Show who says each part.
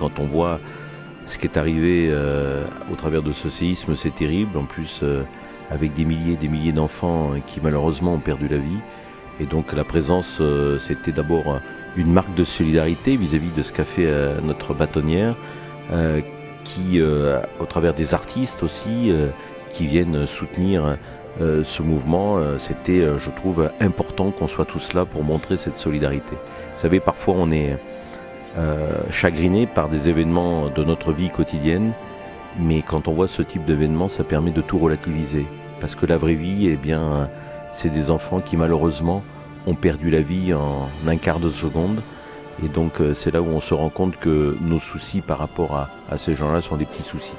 Speaker 1: quand on voit ce qui est arrivé euh, au travers de ce séisme, c'est terrible. En plus, euh, avec des milliers et des milliers d'enfants qui malheureusement ont perdu la vie. Et donc la présence, euh, c'était d'abord une marque de solidarité vis-à-vis de ce qu'a fait notre bâtonnière, qui, au travers des artistes aussi, qui viennent soutenir ce mouvement, c'était, je trouve, important qu'on soit tous là pour montrer cette solidarité. Vous savez, parfois on est euh, chagriné par des événements de notre vie quotidienne, mais quand on voit ce type d'événement, ça permet de tout relativiser. Parce que la vraie vie, eh bien, c'est des enfants qui malheureusement ont perdu la vie en un quart de seconde. Et donc euh, c'est là où on se rend compte que nos soucis par rapport à ces gens-là sont des petits soucis.